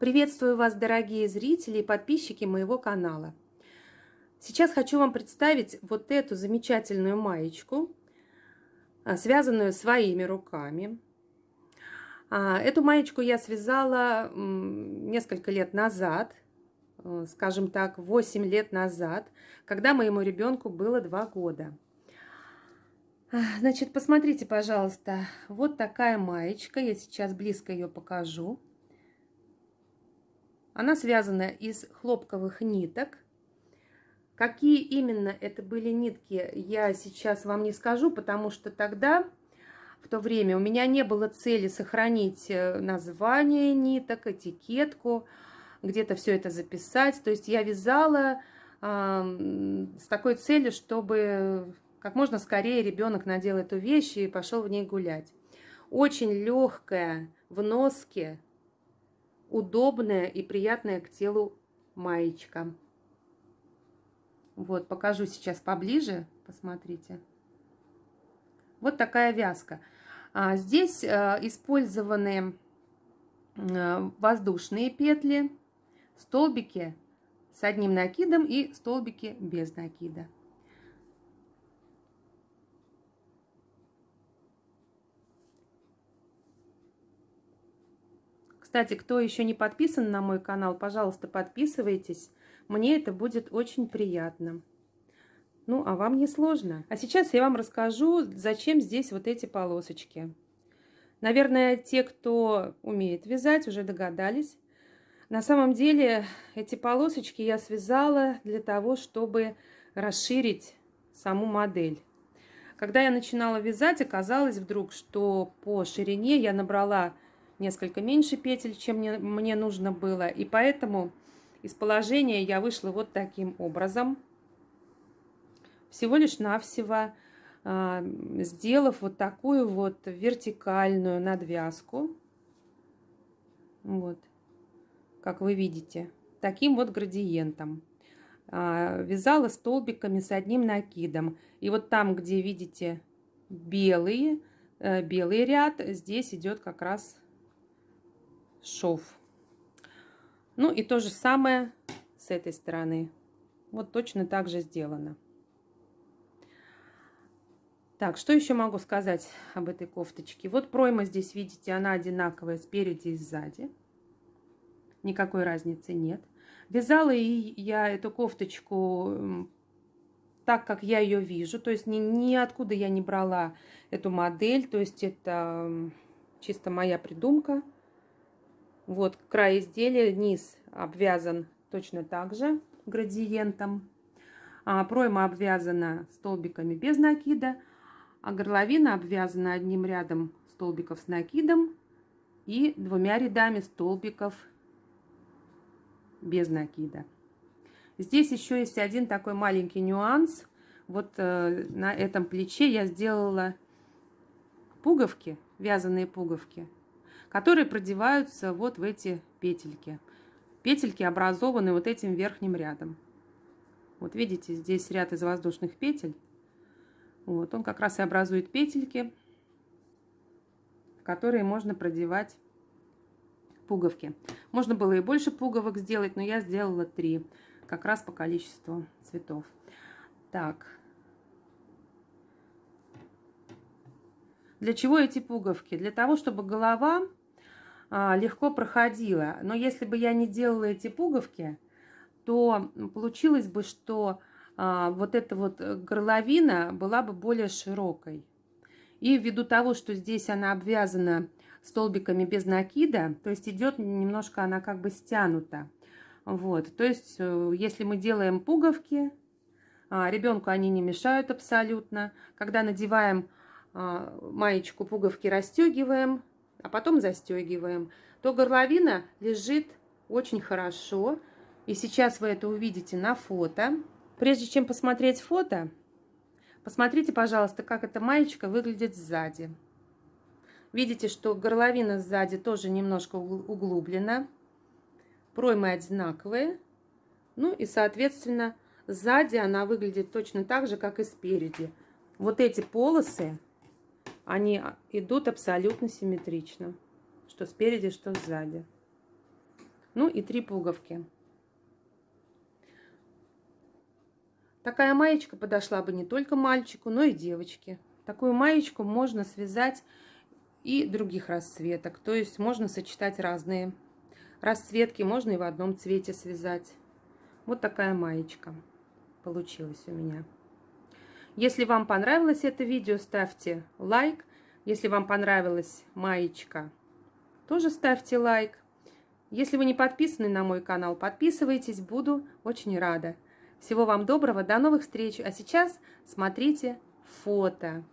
Приветствую вас, дорогие зрители и подписчики моего канала. Сейчас хочу вам представить вот эту замечательную маечку, а, связанную своими руками. А, эту маечку я связала несколько лет назад, э, скажем так, 8 лет назад, когда моему ребенку было 2 года. А, значит, посмотрите, пожалуйста, вот такая маечка, я сейчас близко ее покажу. Она связана из хлопковых ниток. Какие именно это были нитки, я сейчас вам не скажу, потому что тогда, в то время, у меня не было цели сохранить э, название ниток, этикетку, где-то все это записать. То есть я вязала э, с такой целью, чтобы как можно скорее ребенок надел эту вещь и пошел в ней гулять. Очень легкая в носке, удобная и приятная к телу маечка. Вот, покажу сейчас поближе, посмотрите. Вот такая вязка. А здесь а, использованы а, воздушные петли, столбики с одним накидом и столбики без накида. Кстати, кто еще не подписан на мой канал, пожалуйста, подписывайтесь. Мне это будет очень приятно. Ну, а вам не сложно. А сейчас я вам расскажу, зачем здесь вот эти полосочки. Наверное, те, кто умеет вязать, уже догадались. На самом деле, эти полосочки я связала для того, чтобы расширить саму модель. Когда я начинала вязать, оказалось вдруг, что по ширине я набрала несколько меньше петель, чем мне, мне нужно было. И поэтому из положения я вышла вот таким образом. Всего лишь навсего э, сделав вот такую вот вертикальную надвязку. Вот, как вы видите, таким вот градиентом. Э, вязала столбиками с одним накидом. И вот там, где видите белый, э, белый ряд, здесь идет как раз шов. Ну и то же самое с этой стороны. Вот точно так же сделано. Так, что еще могу сказать об этой кофточке? Вот пройма здесь, видите, она одинаковая спереди и сзади. Никакой разницы нет. Вязала и я эту кофточку так, как я ее вижу. То есть ни, ниоткуда я не брала эту модель. То есть это чисто моя придумка. Вот край изделия, низ обвязан точно так же градиентом. А пройма обвязана столбиками без накида, а горловина обвязана одним рядом столбиков с накидом и двумя рядами столбиков без накида. Здесь еще есть один такой маленький нюанс. Вот э, на этом плече я сделала пуговки, вязаные пуговки которые продеваются вот в эти петельки. Петельки образованы вот этим верхним рядом. Вот видите, здесь ряд из воздушных петель. Вот, он как раз и образует петельки, в которые можно продевать пуговки. Можно было и больше пуговок сделать, но я сделала три, как раз по количеству цветов. Так. Для чего эти пуговки? Для того, чтобы голова легко проходила. Но если бы я не делала эти пуговки, то получилось бы, что а, вот эта вот горловина была бы более широкой. И ввиду того, что здесь она обвязана столбиками без накида, то есть идет немножко она как бы стянута. Вот, то есть э, если мы делаем пуговки, а, ребенку они не мешают абсолютно. Когда надеваем маечку, пуговки расстегиваем, а потом застегиваем, то горловина лежит очень хорошо. И сейчас вы это увидите на фото. Прежде чем посмотреть фото, посмотрите, пожалуйста, как эта маечка выглядит сзади. Видите, что горловина сзади тоже немножко углублена. Проймы одинаковые. Ну и, соответственно, сзади она выглядит точно так же, как и спереди. Вот эти полосы они идут абсолютно симметрично. Что спереди, что сзади. Ну и три пуговки. Такая маечка подошла бы не только мальчику, но и девочке. Такую маечку можно связать и других расцветок. То есть можно сочетать разные расцветки, можно и в одном цвете связать. Вот такая маечка получилась у меня. Если вам понравилось это видео, ставьте лайк. Если вам понравилась маечка, тоже ставьте лайк. Если вы не подписаны на мой канал, подписывайтесь, буду очень рада. Всего вам доброго, до новых встреч. А сейчас смотрите фото.